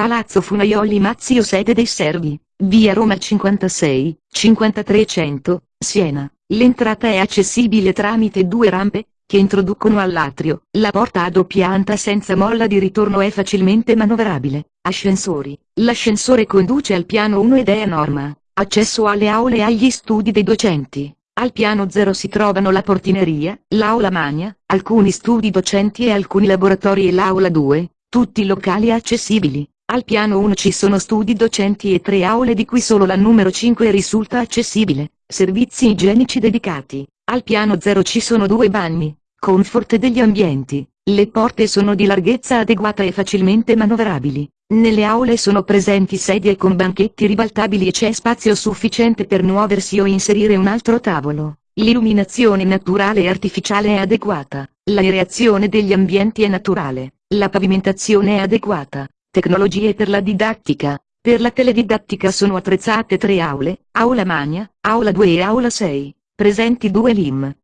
Palazzo Funaioli Mazzio sede dei Servi, via Roma 56, 5300, Siena. L'entrata è accessibile tramite due rampe, che introducono all'atrio. La porta a doppia anta senza molla di ritorno è facilmente manovrabile. Ascensori. L'ascensore conduce al piano 1 ed è a norma. Accesso alle aule e agli studi dei docenti. Al piano 0 si trovano la portineria, l'aula magna, alcuni studi docenti e alcuni laboratori e l'aula 2, tutti locali accessibili. Al piano 1 ci sono studi docenti e tre aule di cui solo la numero 5 risulta accessibile, servizi igienici dedicati. Al piano 0 ci sono due bagni, comfort degli ambienti, le porte sono di larghezza adeguata e facilmente manovrabili. Nelle aule sono presenti sedie con banchetti ribaltabili e c'è spazio sufficiente per muoversi o inserire un altro tavolo. L'illuminazione naturale e artificiale è adeguata, l'aereazione degli ambienti è naturale, la pavimentazione è adeguata. Tecnologie per la didattica. Per la teledidattica sono attrezzate tre aule, aula magna, aula 2 e aula 6, presenti due LIM,